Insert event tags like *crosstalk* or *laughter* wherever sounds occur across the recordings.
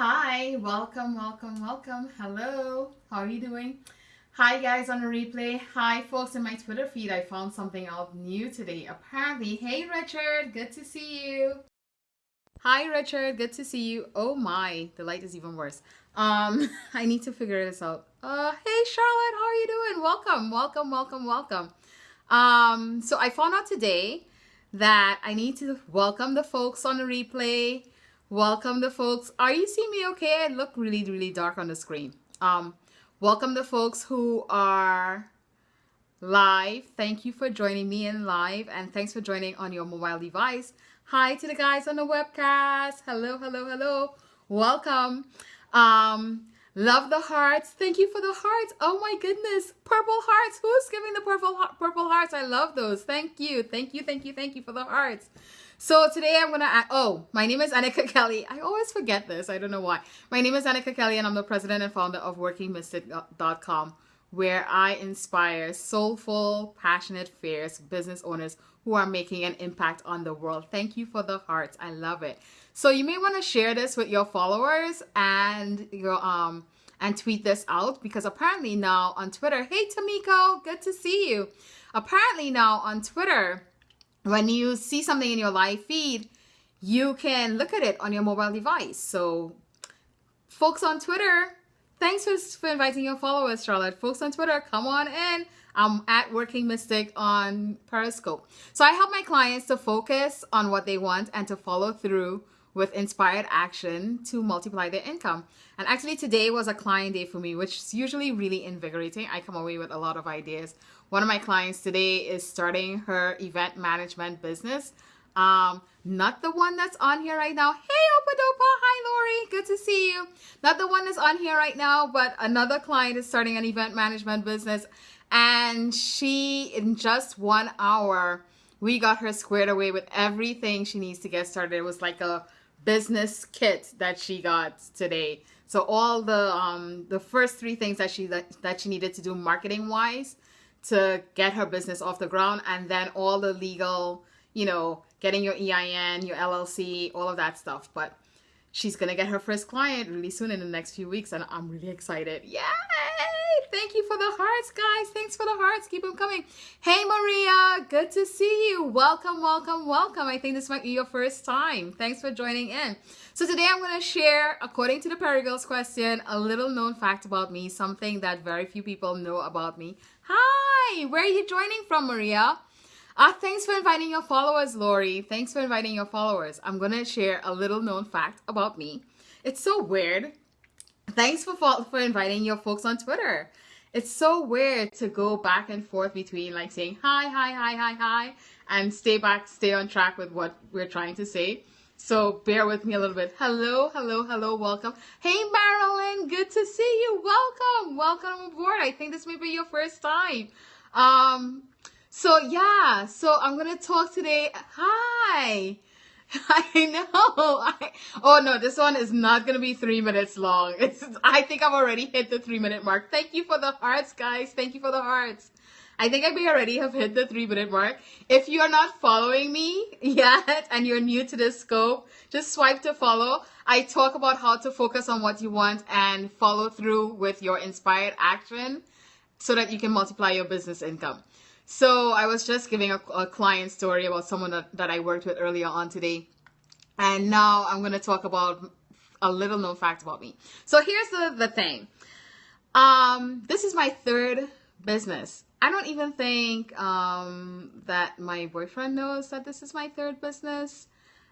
Hi, welcome, welcome, welcome. Hello, how are you doing? Hi guys on the replay. Hi folks in my Twitter feed. I found something out new today. Apparently, hey Richard, good to see you. Hi Richard, good to see you. Oh my, the light is even worse. Um, *laughs* I need to figure this out. Uh, hey Charlotte, how are you doing? Welcome, welcome, welcome, welcome. Um, so I found out today that I need to welcome the folks on the replay. Welcome the folks. Are you seeing me okay? I look really, really dark on the screen. Um, welcome the folks who are live. Thank you for joining me in live and thanks for joining on your mobile device. Hi to the guys on the webcast. Hello, hello, hello. Welcome. Um, Love the hearts. Thank you for the hearts. Oh my goodness. Purple hearts. Who's giving the purple purple hearts? I love those. Thank you. Thank you. Thank you. Thank you for the hearts. So today I'm going to oh, my name is Annika Kelly. I always forget this. I don't know why. My name is Annika Kelly and I'm the president and founder of workingmystic.com where I inspire soulful, passionate, fierce business owners who are making an impact on the world. Thank you for the hearts. I love it. So you may want to share this with your followers and your um and tweet this out because apparently now on Twitter, hey Tamiko, good to see you. Apparently now on Twitter, when you see something in your live feed, you can look at it on your mobile device. So folks on Twitter, thanks for, for inviting your followers, Charlotte. Folks on Twitter, come on in. I'm at Working Mystic on Periscope. So I help my clients to focus on what they want and to follow through with inspired action to multiply their income. And actually today was a client day for me, which is usually really invigorating. I come away with a lot of ideas. One of my clients today is starting her event management business. Um, not the one that's on here right now. Hey, Opadopa. Hi, Lori. Good to see you. Not the one that's on here right now, but another client is starting an event management business. And she, in just one hour, we got her squared away with everything she needs to get started. It was like a business kit that she got today. So all the um the first three things that she that, that she needed to do marketing wise to get her business off the ground and then all the legal, you know, getting your EIN, your LLC, all of that stuff. But she's to get her first client really soon in the next few weeks and I'm really excited. Yay! Thank you for the hearts, guys. Thanks for the hearts. Keep them coming. Hey, Maria. Good to see you. Welcome, welcome, welcome. I think this might be your first time. Thanks for joining in. So today I'm going to share, according to the Perry Girls question, a little known fact about me, something that very few people know about me. Hi, where are you joining from, Maria? Ah, thanks for inviting your followers, Lori. Thanks for inviting your followers. I'm to share a little known fact about me. It's so weird Thanks for for inviting your folks on Twitter. It's so weird to go back and forth between like saying hi, hi, hi, hi, hi, and stay back, stay on track with what we're trying to say. So bear with me a little bit. Hello, hello, hello, welcome. Hey Marilyn, good to see you. Welcome, welcome aboard. I think this may be your first time. Um, so yeah, so I'm gonna talk today. Hi. *laughs* I know. *laughs* I, oh no, this one is not gonna be three minutes long. *laughs* It's. I think I've already hit the three minute mark. Thank you for the hearts, guys. Thank you for the hearts. I think I may already have hit the three minute mark. If you are not following me yet and you're new to this scope, just swipe to follow. I talk about how to focus on what you want and follow through with your inspired action so that you can multiply your business income. So I was just giving a, a client story about someone that, that I worked with earlier on today. And now I'm going to talk about a little known fact about me. So here's the, the thing. Um, this is my third business. I don't even think um, that my boyfriend knows that this is my third business.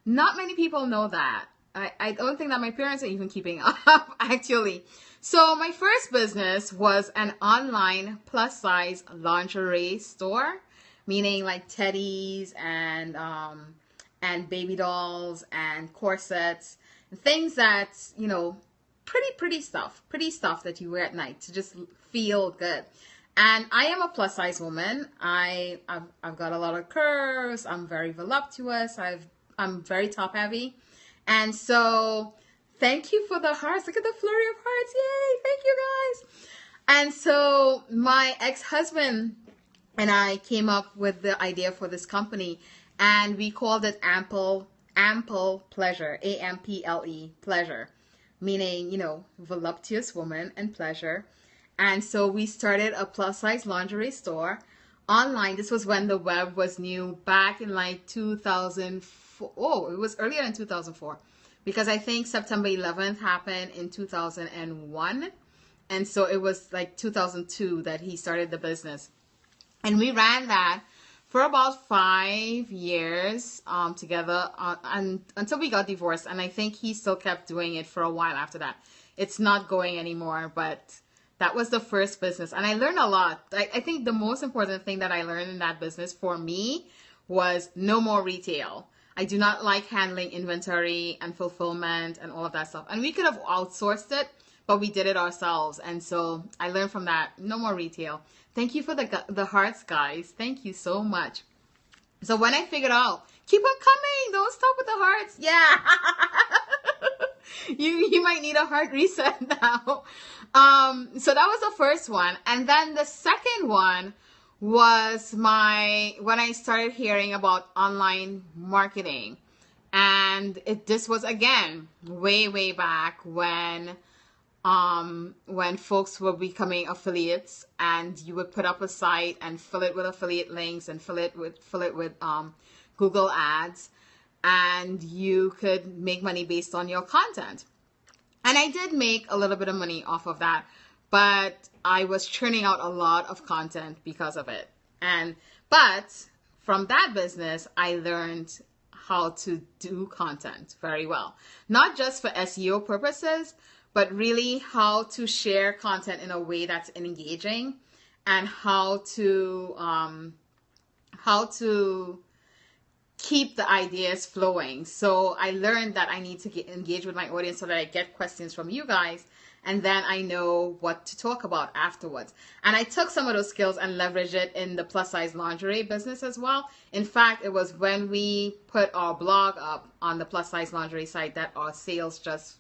Not many people know that. I, I don't think that my parents are even keeping *laughs* up, actually. So my first business was an online plus size lingerie store, meaning like teddies and um, and baby dolls and corsets, things that you know, pretty pretty stuff, pretty stuff that you wear at night to just feel good. And I am a plus size woman. I I've, I've got a lot of curves. I'm very voluptuous. I've I'm very top heavy, and so Thank you for the hearts. Look at the flurry of hearts. Yay. Thank you guys. And so my ex-husband and I came up with the idea for this company and we called it Ample Ample Pleasure. A M P L E Pleasure. meaning, you know, voluptuous woman and pleasure. And so we started a plus size lingerie store online. This was when the web was new back in like 2004. Oh, it was earlier in 2004 because I think September 11th happened in 2001. And so it was like 2002 that he started the business. And we ran that for about five years um, together uh, and until we got divorced. And I think he still kept doing it for a while after that. It's not going anymore, but that was the first business. And I learned a lot. I, I think the most important thing that I learned in that business for me was no more retail. I do not like handling inventory and fulfillment and all of that stuff. And we could have outsourced it, but we did it ourselves. And so I learned from that. No more retail. Thank you for the the hearts, guys. Thank you so much. So when I figured out, keep on coming. Don't stop with the hearts. Yeah. *laughs* you you might need a heart reset *laughs* now. Um, so that was the first one, and then the second one was my when I started hearing about online marketing, and it this was again way way back when um, when folks were becoming affiliates and you would put up a site and fill it with affiliate links and fill it with fill it with um, Google ads and you could make money based on your content. And I did make a little bit of money off of that, but I was churning out a lot of content because of it. And but from that business, I learned how to do content very well. Not just for SEO purposes, but really how to share content in a way that's engaging and how to um, how to keep the ideas flowing. So I learned that I need to get, engage with my audience so that I get questions from you guys and then I know what to talk about afterwards. And I took some of those skills and leveraged it in the plus size lingerie business as well. In fact, it was when we put our blog up on the plus size lingerie site that our sales just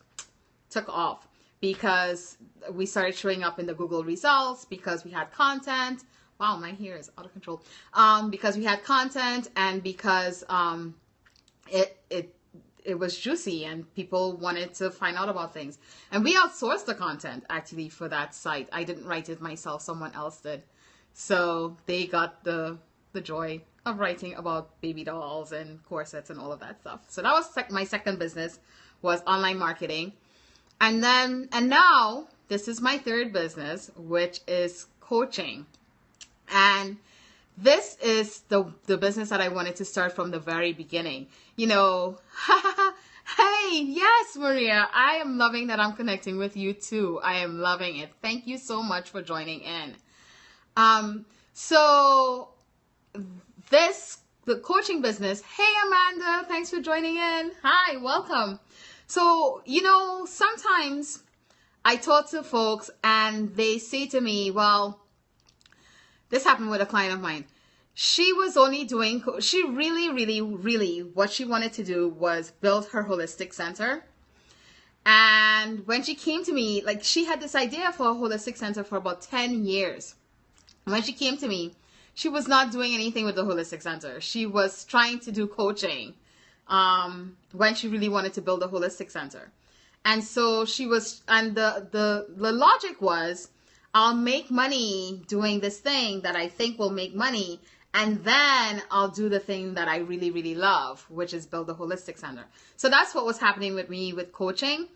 took off because we started showing up in the Google results because we had content wow, my hair is out of control. Um, because we had content and because um, it it it was juicy and people wanted to find out about things. And we outsourced the content actually for that site. I didn't write it myself; someone else did. So they got the the joy of writing about baby dolls and corsets and all of that stuff. So that was sec- my second business was online marketing. And then and now this is my third business, which is coaching. And this is the the business that I wanted to start from the very beginning. You know, *laughs* hey, yes, Maria, I am loving that I'm connecting with you too. I am loving it. Thank you so much for joining in. Um, so this the coaching business. Hey, Amanda, thanks for joining in. Hi, welcome. So, you know, sometimes I talk to folks and they say to me, well, this happened with a client of mine. She was only doing, she really, really, really, what she wanted to do was build her holistic center. And when she came to me, like she had this idea for a holistic center for about 10 years. When she came to me, she was not doing anything with the holistic center. She was trying to do coaching um, when she really wanted to build a holistic center. And so she was, and the, the, the logic was, I'll make money doing this thing that I think will make money. And then I'll do the thing that I really, really love, which is build a holistic center. So that's what was happening with me with coaching.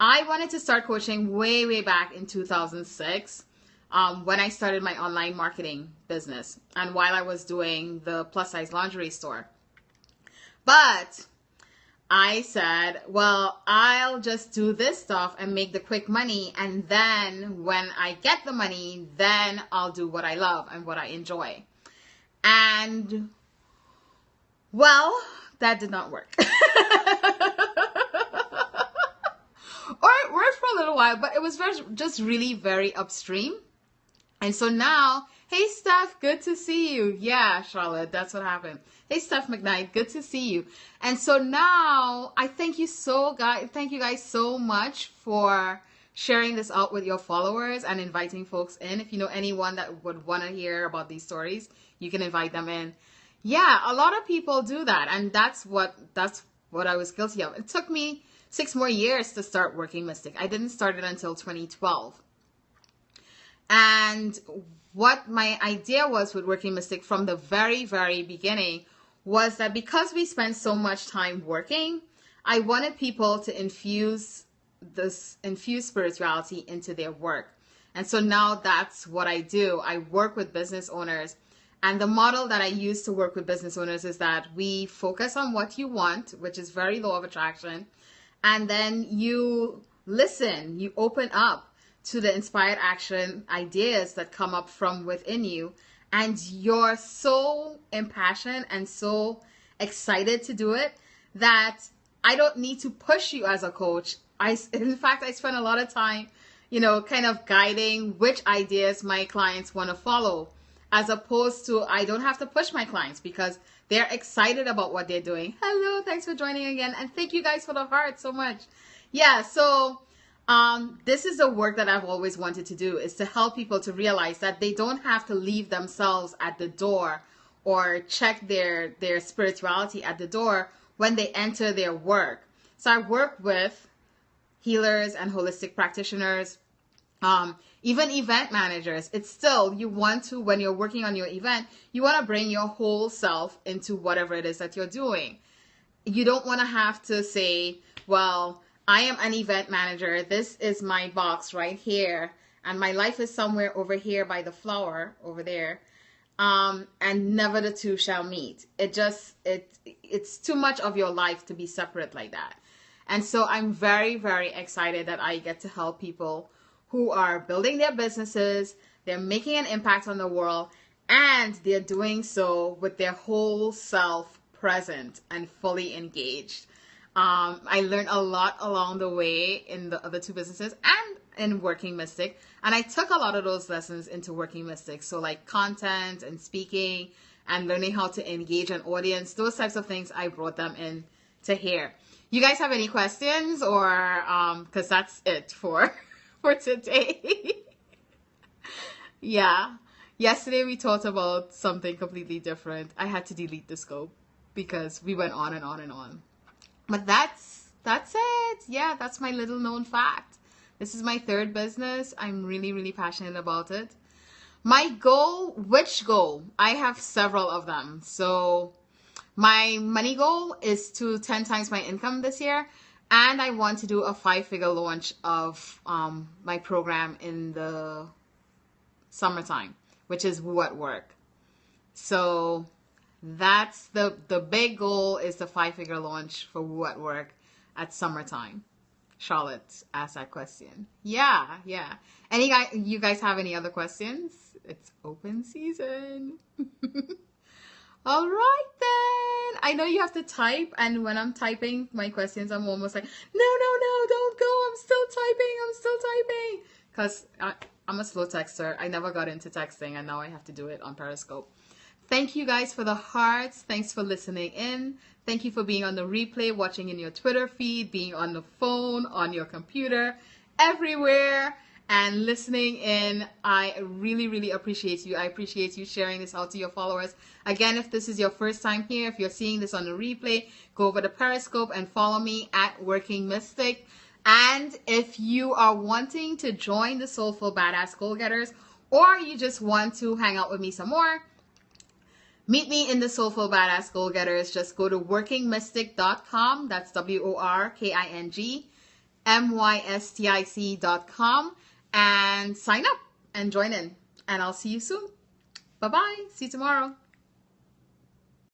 I wanted to start coaching way, way back in 2006 um, when I started my online marketing business and while I was doing the plus size lingerie store. But I said, well, I'll just do this stuff and make the quick money. And then when I get the money, then I'll do what I love and what I enjoy. And well, that did not work. *laughs* or it worked for a little while, but it was just really very upstream. And so now, hey, Steph, good to see you. Yeah, Charlotte, that's what happened. Hey, Steph McKnight, good to see you. And so now I thank you so guys, thank you guys so much for sharing this out with your followers and inviting folks in. If you know anyone that would want to hear about these stories, you can invite them in. Yeah, a lot of people do that, and that's what that's what I was guilty of. It took me six more years to start Working Mystic. I didn't start it until 2012. And what my idea was with Working Mystic from the very, very beginning was that because we spend so much time working, I wanted people to infuse this infuse spirituality into their work. And so now that's what I do. I work with business owners. And the model that I use to work with business owners is that we focus on what you want, which is very law of attraction. And then you listen, you open up to the inspired action ideas that come up from within you. And you're so impassioned and so excited to do it that I don't need to push you as a coach. I, in fact, I spend a lot of time, you know, kind of guiding which ideas my clients want to follow, as opposed to I don't have to push my clients because they're excited about what they're doing. Hello, thanks for joining again, and thank you guys for the heart so much. Yeah, so um, this is the work that I've always wanted to do is to help people to realize that they don't have to leave themselves at the door or check their their spirituality at the door when they enter their work. So I work with healers and holistic practitioners, um, even event managers. It's still you want to when you're working on your event, you want to bring your whole self into whatever it is that you're doing. You don't want to have to say, well, I am an event manager. This is my box right here. And my life is somewhere over here by the flower over there. Um, and never the two shall meet. It just, it, it's too much of your life to be separate like that. And so I'm very, very excited that I get to help people who are building their businesses, they're making an impact on the world, and they're doing so with their whole self present and fully engaged. Um, I learned a lot along the way in the other two businesses and in Working Mystic. And I took a lot of those lessons into Working Mystic. So, like content and speaking and learning how to engage an audience, those types of things, I brought them in to here. You guys have any questions or, um, cause that's it for, *laughs* for today. *laughs* yeah. Yesterday we talked about something completely different. I had to delete the scope because we went on and on and on. But that's that's it. Yeah, that's my little known fact. This is my third business. I'm really really passionate about it. My goal, which goal? I have several of them. So my money goal is to 10 times my income this year and I want to do a five figure launch of um, my program in the summertime, which is what work. So that's the the big goal is the five figure launch for what work at summertime. Charlotte asked that question. Yeah, yeah. Any guy you guys have any other questions? It's open season. *laughs* All right then. I know you have to type, and when I'm typing my questions, I'm almost like, no, no, no, don't go. I'm still typing. I'm still typing. Cause I, I'm a slow texter. I never got into texting, and now I have to do it on Periscope. Thank you guys for the hearts. Thanks for listening in. Thank you for being on the replay, watching in your Twitter feed, being on the phone, on your computer, everywhere, and listening in. I really, really appreciate you. I appreciate you sharing this out to your followers. Again, if this is your first time here, if you're seeing this on the replay, go over to Periscope and follow me at Working Mystic. And if you are wanting to join the Soulful Badass Goal Getters, or you just want to hang out with me some more, Meet me in the Soulful Badass Goal Getters. Just go to workingmystic.com. That's W O R K I N G M Y S T I C.com and sign up and join in. And I'll see you soon. Bye bye. See you tomorrow.